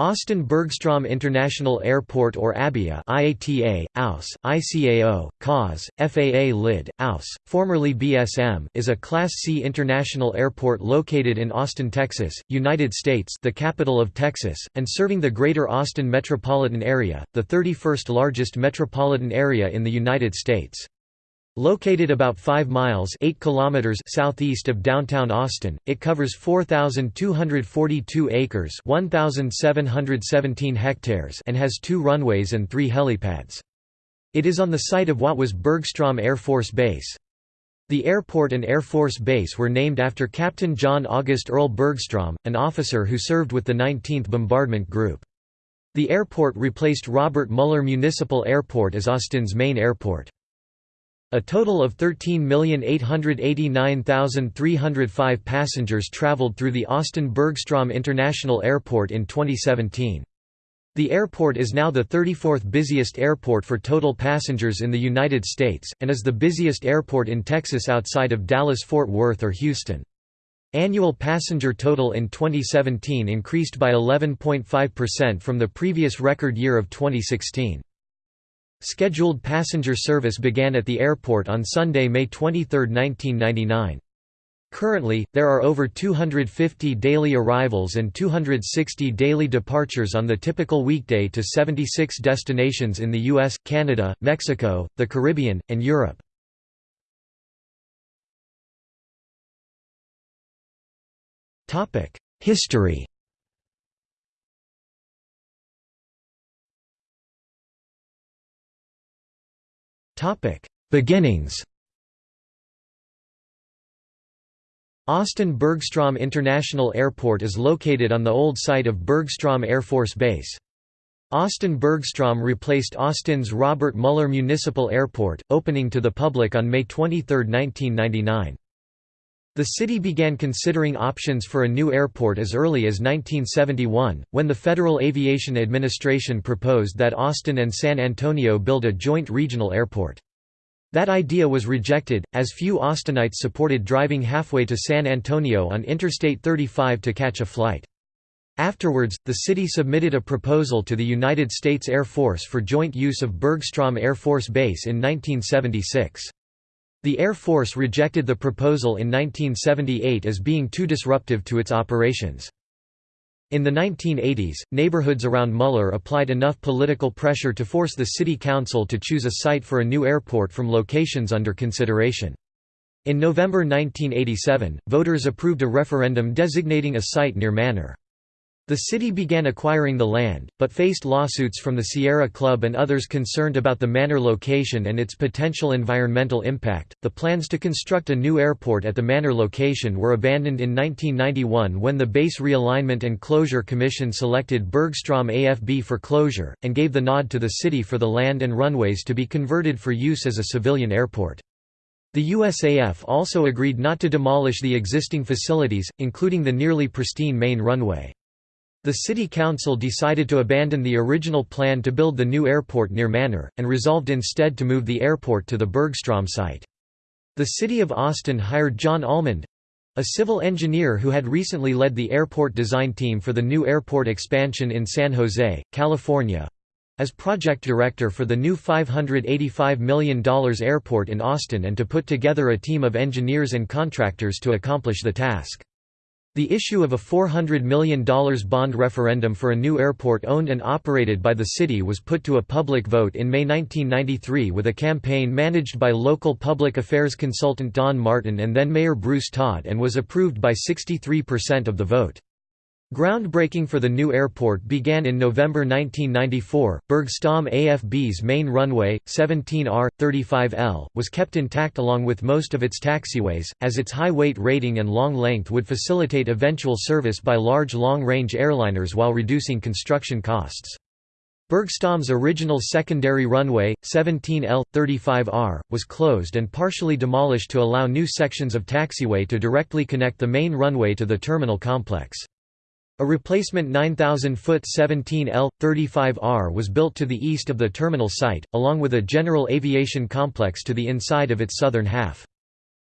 Austin Bergstrom International Airport or ABIA IATA, AUS, ICAO, CAUS, FAA LID, AUS, formerly BSM is a Class C international airport located in Austin, Texas, United States the capital of Texas, and serving the Greater Austin metropolitan area, the 31st largest metropolitan area in the United States. Located about 5 miles 8 kilometers southeast of downtown Austin, it covers 4,242 acres 1,717 hectares and has two runways and three helipads. It is on the site of what was Bergstrom Air Force Base. The airport and Air Force Base were named after Captain John August Earl Bergstrom, an officer who served with the 19th Bombardment Group. The airport replaced Robert Mueller Municipal Airport as Austin's main airport. A total of 13,889,305 passengers traveled through the Austin Bergstrom International Airport in 2017. The airport is now the 34th busiest airport for total passengers in the United States, and is the busiest airport in Texas outside of Dallas-Fort Worth or Houston. Annual passenger total in 2017 increased by 11.5% from the previous record year of 2016. Scheduled passenger service began at the airport on Sunday, May 23, 1999. Currently, there are over 250 daily arrivals and 260 daily departures on the typical weekday to 76 destinations in the US, Canada, Mexico, the Caribbean, and Europe. History Beginnings Austin Bergstrom International Airport is located on the old site of Bergstrom Air Force Base. Austin Bergstrom replaced Austin's Robert Mueller Municipal Airport, opening to the public on May 23, 1999. The city began considering options for a new airport as early as 1971, when the Federal Aviation Administration proposed that Austin and San Antonio build a joint regional airport. That idea was rejected, as few Austinites supported driving halfway to San Antonio on Interstate 35 to catch a flight. Afterwards, the city submitted a proposal to the United States Air Force for joint use of Bergstrom Air Force Base in 1976. The Air Force rejected the proposal in 1978 as being too disruptive to its operations. In the 1980s, neighborhoods around Mueller applied enough political pressure to force the city council to choose a site for a new airport from locations under consideration. In November 1987, voters approved a referendum designating a site near Manor. The city began acquiring the land, but faced lawsuits from the Sierra Club and others concerned about the manor location and its potential environmental impact. The plans to construct a new airport at the manor location were abandoned in 1991 when the Base Realignment and Closure Commission selected Bergstrom AFB for closure, and gave the nod to the city for the land and runways to be converted for use as a civilian airport. The USAF also agreed not to demolish the existing facilities, including the nearly pristine main runway. The city council decided to abandon the original plan to build the new airport near Manor, and resolved instead to move the airport to the Bergstrom site. The city of Austin hired John Almond—a civil engineer who had recently led the airport design team for the new airport expansion in San Jose, California, as project director for the new $585 million airport in Austin and to put together a team of engineers and contractors to accomplish the task. The issue of a $400 million bond referendum for a new airport owned and operated by the city was put to a public vote in May 1993 with a campaign managed by local public affairs consultant Don Martin and then Mayor Bruce Todd and was approved by 63% of the vote. Groundbreaking for the new airport began in November 1994. Bergstrom AFB's main runway, 17R, 35L, was kept intact along with most of its taxiways, as its high weight rating and long length would facilitate eventual service by large long-range airliners while reducing construction costs. Bergstrom's original secondary runway, 17L, 35R, was closed and partially demolished to allow new sections of taxiway to directly connect the main runway to the terminal complex. A replacement 9,000-foot 17L, 35R was built to the east of the terminal site, along with a general aviation complex to the inside of its southern half.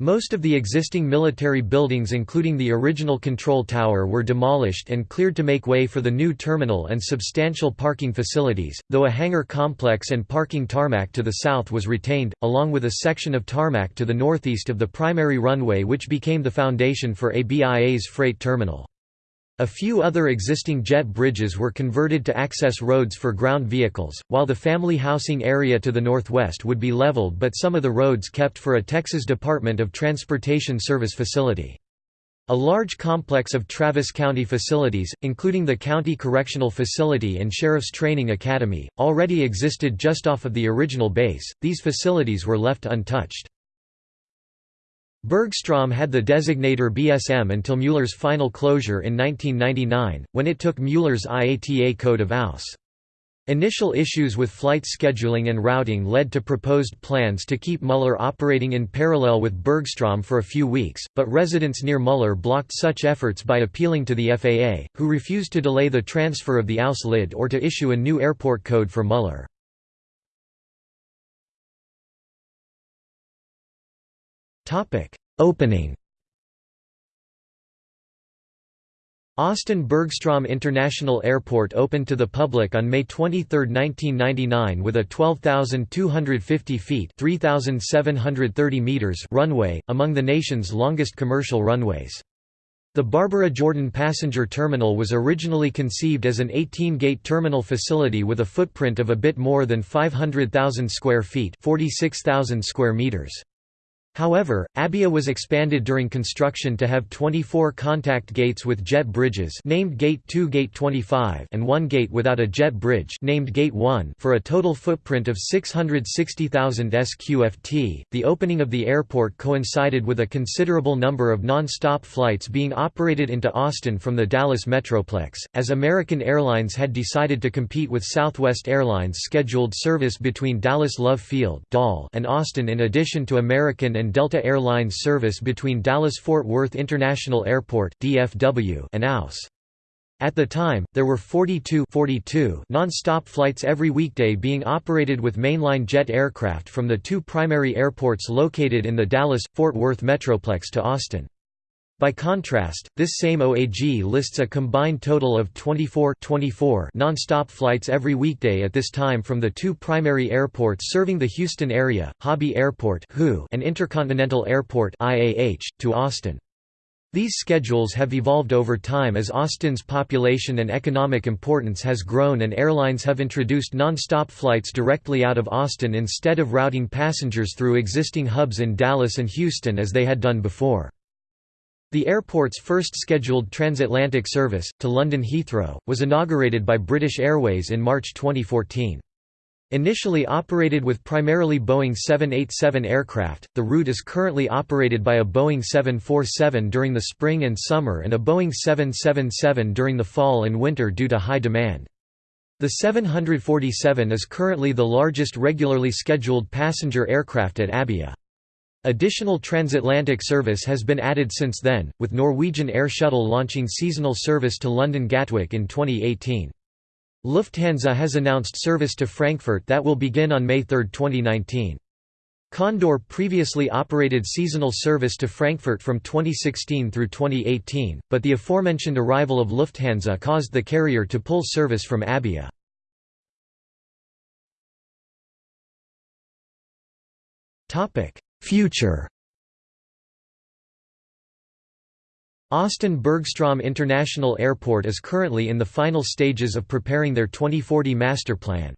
Most of the existing military buildings including the original control tower were demolished and cleared to make way for the new terminal and substantial parking facilities, though a hangar complex and parking tarmac to the south was retained, along with a section of tarmac to the northeast of the primary runway which became the foundation for ABIA's freight terminal. A few other existing jet bridges were converted to access roads for ground vehicles, while the family housing area to the northwest would be leveled but some of the roads kept for a Texas Department of Transportation service facility. A large complex of Travis County facilities, including the County Correctional Facility and Sheriff's Training Academy, already existed just off of the original base, these facilities were left untouched. Bergstrom had the designator BSM until Mueller's final closure in 1999, when it took Mueller's IATA code of AUS. Initial issues with flight scheduling and routing led to proposed plans to keep Mueller operating in parallel with Bergstrom for a few weeks, but residents near Mueller blocked such efforts by appealing to the FAA, who refused to delay the transfer of the AUS lid or to issue a new airport code for Mueller. Opening Austin Bergstrom International Airport opened to the public on May 23, 1999 with a 12,250 feet 3,730 meters runway, among the nation's longest commercial runways. The Barbara Jordan Passenger Terminal was originally conceived as an 18-gate terminal facility with a footprint of a bit more than 500,000 square feet 46,000 square meters. However, Abia was expanded during construction to have 24 contact gates with jet bridges named Gate 2 Gate 25 and one gate without a jet bridge named Gate 1 for a total footprint of 660,000 sqft. The opening of the airport coincided with a considerable number of non-stop flights being operated into Austin from the Dallas Metroplex, as American Airlines had decided to compete with Southwest Airlines' scheduled service between Dallas Love Field and Austin in addition to American and Delta Airlines service between Dallas-Fort Worth International Airport (DFW) and AUS. At the time, there were 42, 42 non-stop flights every weekday being operated with mainline jet aircraft from the two primary airports located in the Dallas-Fort Worth Metroplex to Austin. By contrast, this same OAG lists a combined total of 24, 24 non-stop flights every weekday at this time from the two primary airports serving the Houston area, Hobby Airport and Intercontinental Airport to Austin. These schedules have evolved over time as Austin's population and economic importance has grown and airlines have introduced non-stop flights directly out of Austin instead of routing passengers through existing hubs in Dallas and Houston as they had done before. The airport's first scheduled transatlantic service, to London Heathrow, was inaugurated by British Airways in March 2014. Initially operated with primarily Boeing 787 aircraft, the route is currently operated by a Boeing 747 during the spring and summer and a Boeing 777 during the fall and winter due to high demand. The 747 is currently the largest regularly scheduled passenger aircraft at Abia. Additional transatlantic service has been added since then, with Norwegian Air Shuttle launching seasonal service to London Gatwick in 2018. Lufthansa has announced service to Frankfurt that will begin on May 3, 2019. Condor previously operated seasonal service to Frankfurt from 2016 through 2018, but the aforementioned arrival of Lufthansa caused the carrier to pull service from Abia. Future Austin Bergstrom International Airport is currently in the final stages of preparing their 2040 master plan.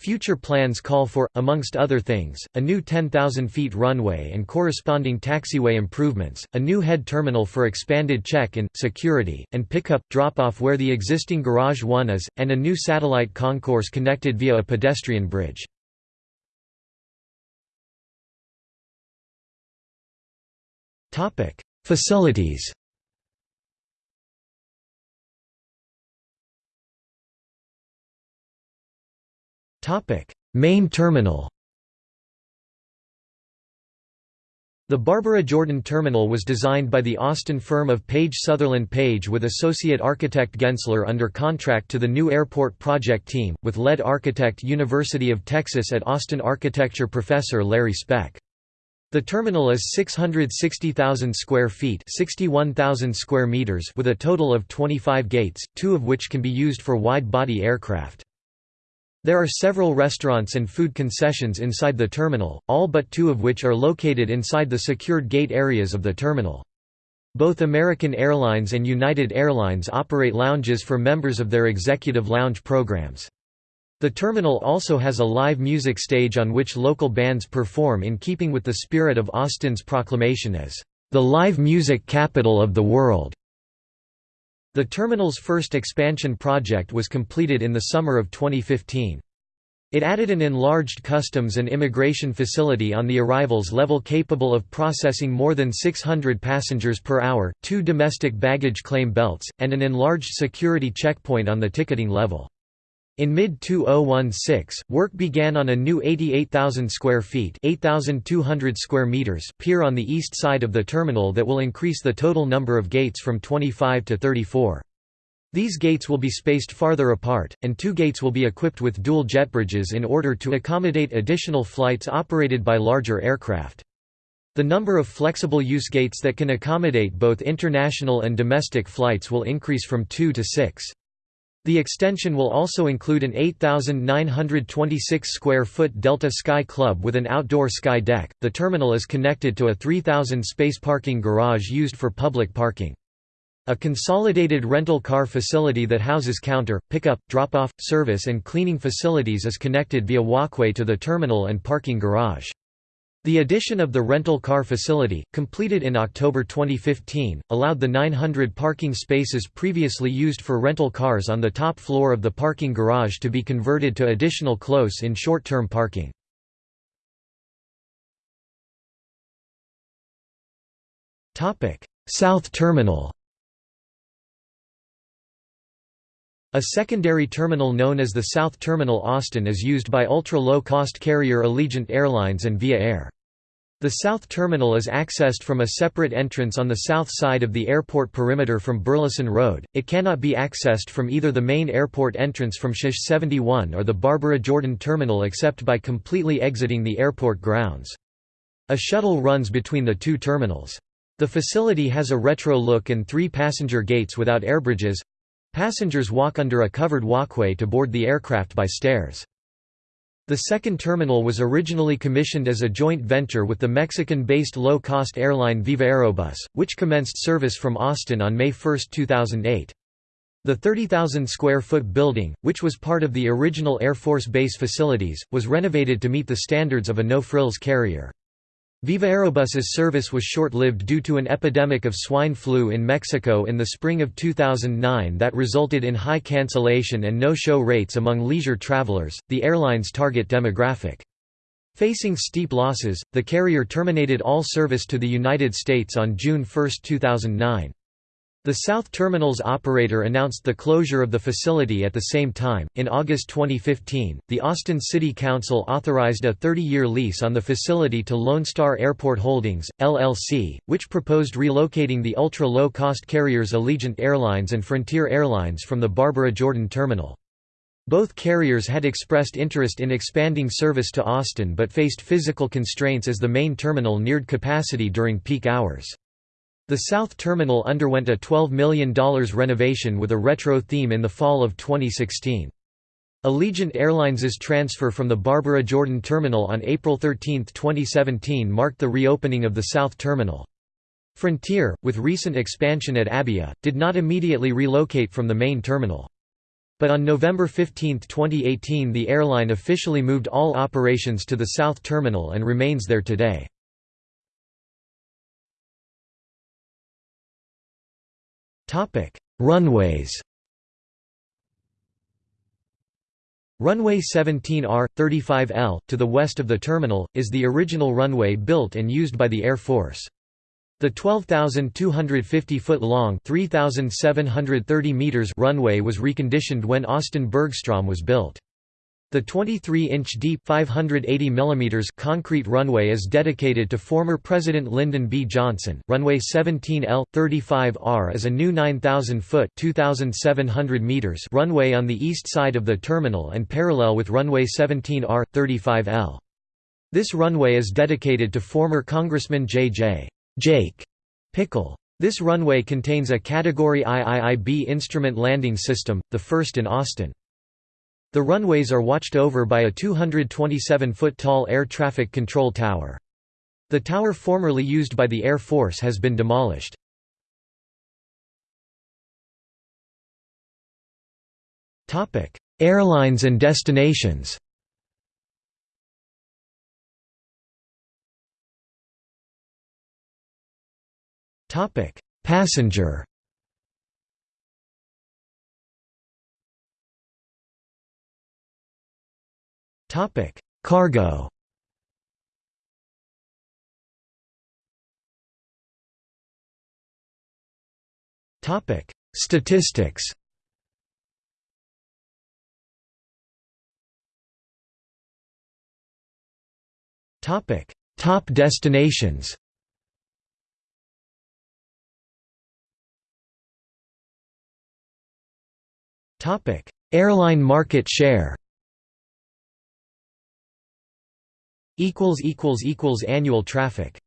Future plans call for, amongst other things, a new 10,000 feet runway and corresponding taxiway improvements, a new head terminal for expanded check-in, security, and pickup, drop-off where the existing Garage 1 is, and a new satellite concourse connected via a pedestrian bridge. Facilities. Topic: Main terminal. The Barbara Jordan Terminal was designed by the Austin firm of Page Sutherland Page with associate architect Gensler under contract to the new airport project team, with lead architect University of Texas at Austin architecture professor Larry Speck. The terminal is 660,000 square feet 61,000 square meters with a total of 25 gates, two of which can be used for wide-body aircraft. There are several restaurants and food concessions inside the terminal, all but two of which are located inside the secured gate areas of the terminal. Both American Airlines and United Airlines operate lounges for members of their executive lounge programs. The terminal also has a live music stage on which local bands perform in keeping with the spirit of Austin's proclamation as the live music capital of the world. The terminal's first expansion project was completed in the summer of 2015. It added an enlarged customs and immigration facility on the arrivals level capable of processing more than 600 passengers per hour, two domestic baggage claim belts, and an enlarged security checkpoint on the ticketing level. In mid-2016, work began on a new 88,000 square feet 8,200 square meters pier on the east side of the terminal that will increase the total number of gates from 25 to 34. These gates will be spaced farther apart, and two gates will be equipped with dual jet bridges in order to accommodate additional flights operated by larger aircraft. The number of flexible use gates that can accommodate both international and domestic flights will increase from two to six. The extension will also include an 8,926 square foot Delta Sky Club with an outdoor sky deck. The terminal is connected to a 3,000 space parking garage used for public parking. A consolidated rental car facility that houses counter, pickup, drop-off, service and cleaning facilities is connected via walkway to the terminal and parking garage. The addition of the rental car facility, completed in October 2015, allowed the 900 parking spaces previously used for rental cars on the top floor of the parking garage to be converted to additional close-in short-term parking. South Terminal A secondary terminal known as the South Terminal Austin is used by ultra-low-cost carrier Allegiant Airlines and Via Air. The south terminal is accessed from a separate entrance on the south side of the airport perimeter from Burleson Road. It cannot be accessed from either the main airport entrance from Shish 71 or the Barbara Jordan terminal except by completely exiting the airport grounds. A shuttle runs between the two terminals. The facility has a retro look and three passenger gates without airbridges. Passengers walk under a covered walkway to board the aircraft by stairs. The second terminal was originally commissioned as a joint venture with the Mexican-based low-cost airline Viva Aerobus, which commenced service from Austin on May 1, 2008. The 30,000-square-foot building, which was part of the original Air Force Base facilities, was renovated to meet the standards of a no-frills carrier. Viva Aerobus's service was short-lived due to an epidemic of swine flu in Mexico in the spring of 2009 that resulted in high cancellation and no-show rates among leisure travelers, the airline's target demographic. Facing steep losses, the carrier terminated all service to the United States on June 1, 2009. The South Terminal's operator announced the closure of the facility at the same time. In August 2015, the Austin City Council authorized a 30 year lease on the facility to Lone Star Airport Holdings, LLC, which proposed relocating the ultra low cost carriers Allegiant Airlines and Frontier Airlines from the Barbara Jordan Terminal. Both carriers had expressed interest in expanding service to Austin but faced physical constraints as the main terminal neared capacity during peak hours. The South Terminal underwent a $12 million renovation with a retro theme in the fall of 2016. Allegiant Airlines' transfer from the Barbara Jordan Terminal on April 13, 2017 marked the reopening of the South Terminal. Frontier, with recent expansion at Abia, did not immediately relocate from the main terminal. But on November 15, 2018 the airline officially moved all operations to the South Terminal and remains there today. Topic: Runways. Runway 17R 35L to the west of the terminal is the original runway built and used by the Air Force. The 12,250 foot long 3,730 meters runway was reconditioned when Austin Bergstrom was built. The 23-inch deep 580 mm concrete runway is dedicated to former President Lyndon B. Johnson. Runway 17L 35R is a new 9,000-foot (2,700 meters) runway on the east side of the terminal and parallel with runway 17R 35L. This runway is dedicated to former Congressman J.J. Jake Pickle. This runway contains a Category IIIB instrument landing system, the first in Austin. The runways are watched over by a 227-foot tall air traffic control tower. The tower formerly used by the Air Force has been demolished. Airlines and destinations Passenger. Topic: Cargo. Topic: Statistics. Topic: Top destinations. Topic: Airline market share. Annual traffic.